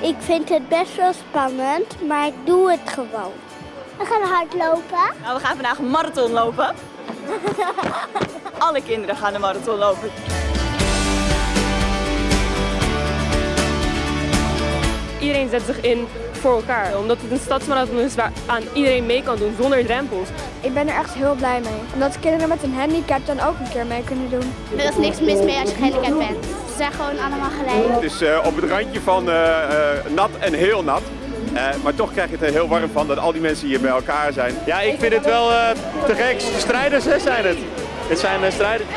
Ik vind het best wel spannend, maar ik doe het gewoon. We gaan hardlopen. Nou, we gaan vandaag een marathon lopen. Alle kinderen gaan een marathon lopen. Iedereen zet zich in voor elkaar, omdat het een stadsmarathon is waar aan iedereen mee kan doen zonder drempels. Ik ben er echt heel blij mee, omdat kinderen met een handicap dan ook een keer mee kunnen doen. Er is niks mis mee als je gehandicapt bent. Zijn gewoon allemaal gelijk. Het is uh, op het randje van uh, uh, nat en heel nat. maar toch krijg je het er heel warm van dat al die mensen hier bij elkaar zijn. Ja, ik vind het wel te gek. Strijders hè, zijn het. Het zijn strijders.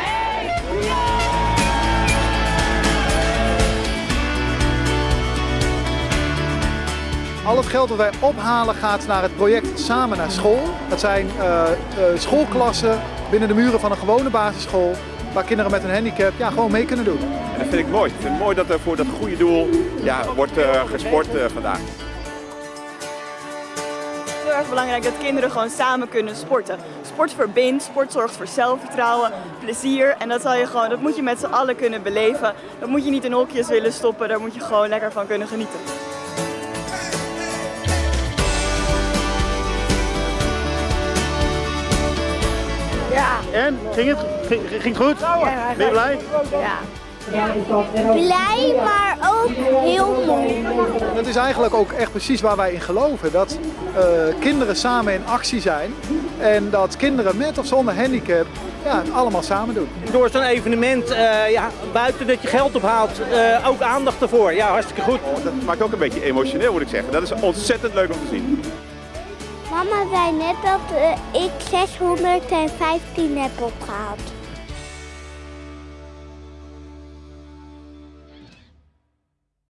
Al het geld dat wij ophalen gaat naar het project Samen naar School. Dat zijn uh, uh, schoolklassen binnen de muren van een gewone basisschool waar kinderen met een handicap ja, gewoon mee kunnen doen. En dat vind ik mooi. Ik vind het mooi dat er voor dat goede doel ja, wordt uh, gesport vandaag. Het is heel erg belangrijk dat kinderen gewoon samen kunnen sporten. Sport verbindt, sport zorgt voor zelfvertrouwen, plezier en dat, zal je gewoon, dat moet je met z'n allen kunnen beleven. Dat moet je niet in hokjes willen stoppen, daar moet je gewoon lekker van kunnen genieten. Ging het, ging, ging het goed? Ja, ben je blij? Ja. Blij, maar ook heel mooi. Dat is eigenlijk ook echt precies waar wij in geloven. Dat uh, kinderen samen in actie zijn. En dat kinderen met of zonder handicap ja, het allemaal samen doen. Door zo'n evenement, uh, ja, buiten dat je geld ophaalt, uh, ook aandacht ervoor. Ja, hartstikke goed. Dat maakt ook een beetje emotioneel moet ik zeggen. Dat is ontzettend leuk om te zien. Mama zei net dat uh, ik 615 heb opgehaald.